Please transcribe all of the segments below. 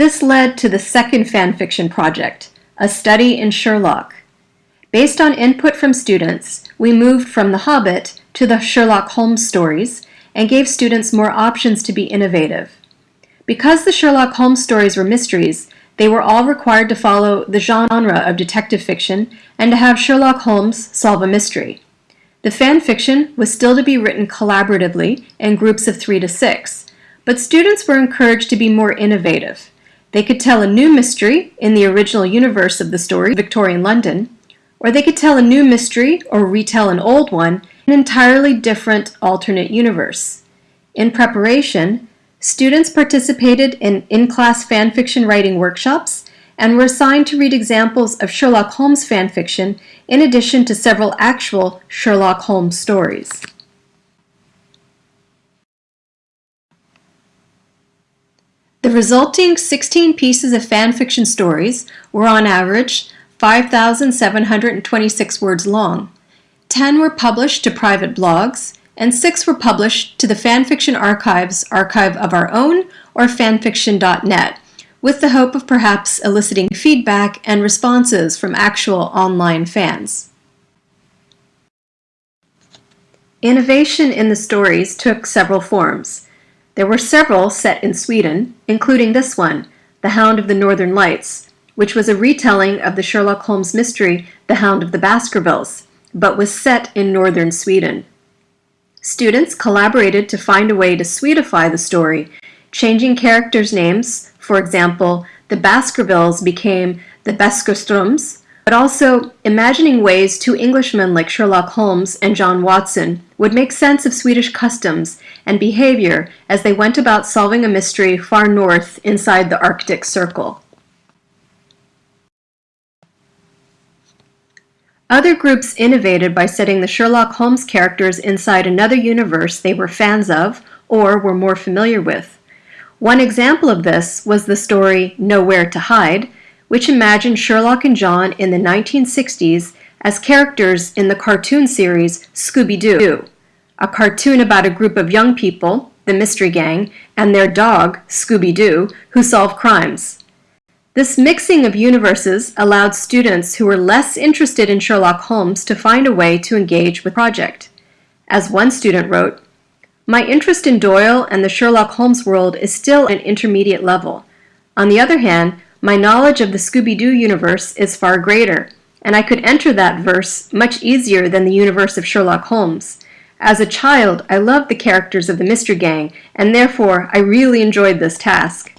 This led to the second fanfiction project, A Study in Sherlock. Based on input from students, we moved from The Hobbit to the Sherlock Holmes stories and gave students more options to be innovative. Because the Sherlock Holmes stories were mysteries, they were all required to follow the genre of detective fiction and to have Sherlock Holmes solve a mystery. The fan fiction was still to be written collaboratively in groups of three to six, but students were encouraged to be more innovative. They could tell a new mystery in the original universe of the story, Victorian London, or they could tell a new mystery or retell an old one in an entirely different alternate universe. In preparation, students participated in in-class fanfiction writing workshops and were assigned to read examples of Sherlock Holmes fanfiction in addition to several actual Sherlock Holmes stories. The resulting 16 pieces of fanfiction stories were on average 5,726 words long. 10 were published to private blogs, and 6 were published to the Fanfiction Archives archive of our own or fanfiction.net, with the hope of perhaps eliciting feedback and responses from actual online fans. Innovation in the stories took several forms. There were several set in Sweden, including this one, The Hound of the Northern Lights, which was a retelling of the Sherlock Holmes mystery The Hound of the Baskervilles, but was set in northern Sweden. Students collaborated to find a way to Swedify the story, changing characters' names. For example, the Baskervilles became the Baskerstroms, but also imagining ways two Englishmen like Sherlock Holmes and John Watson would make sense of Swedish customs and behavior as they went about solving a mystery far north inside the Arctic Circle. Other groups innovated by setting the Sherlock Holmes characters inside another universe they were fans of or were more familiar with. One example of this was the story Nowhere to Hide, which imagined Sherlock and John in the 1960s as characters in the cartoon series Scooby-Doo, a cartoon about a group of young people, the Mystery Gang, and their dog, Scooby-Doo, who solve crimes. This mixing of universes allowed students who were less interested in Sherlock Holmes to find a way to engage with the project. As one student wrote, My interest in Doyle and the Sherlock Holmes world is still at an intermediate level. On the other hand, my knowledge of the Scooby-Doo universe is far greater, and I could enter that verse much easier than the universe of Sherlock Holmes. As a child, I loved the characters of the Mystery Gang, and therefore I really enjoyed this task.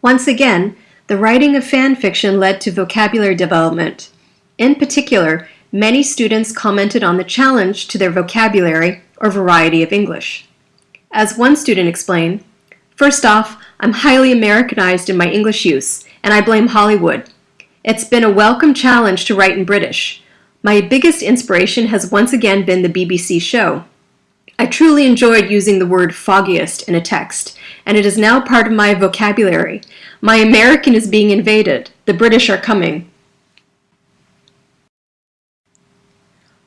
Once again, the writing of fan fiction led to vocabulary development. In particular, many students commented on the challenge to their vocabulary or variety of English. As one student explained, First off, I'm highly Americanized in my English use, and I blame Hollywood. It's been a welcome challenge to write in British. My biggest inspiration has once again been the BBC show. I truly enjoyed using the word foggiest in a text, and it is now part of my vocabulary. My American is being invaded. The British are coming.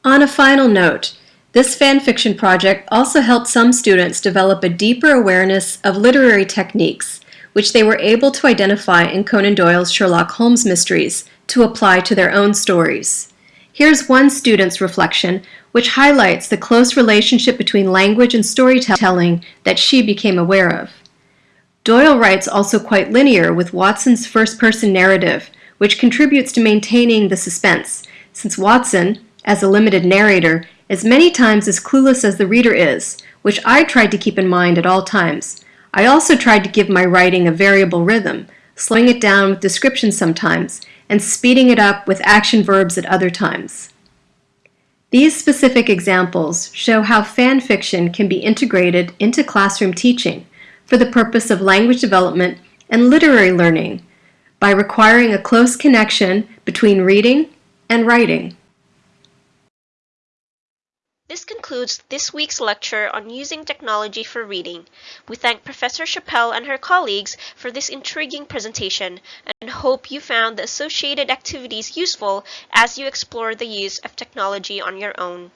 On a final note, this fanfiction project also helped some students develop a deeper awareness of literary techniques, which they were able to identify in Conan Doyle's Sherlock Holmes mysteries to apply to their own stories. Here's one student's reflection, which highlights the close relationship between language and storytelling that she became aware of. Doyle writes also quite linear with Watson's first-person narrative, which contributes to maintaining the suspense, since Watson, as a limited narrator, is many times as clueless as the reader is, which I tried to keep in mind at all times. I also tried to give my writing a variable rhythm, slowing it down with descriptions sometimes, and speeding it up with action verbs at other times. These specific examples show how fan fiction can be integrated into classroom teaching for the purpose of language development and literary learning by requiring a close connection between reading and writing. This concludes this week's lecture on using technology for reading. We thank Professor Chappell and her colleagues for this intriguing presentation and hope you found the associated activities useful as you explore the use of technology on your own.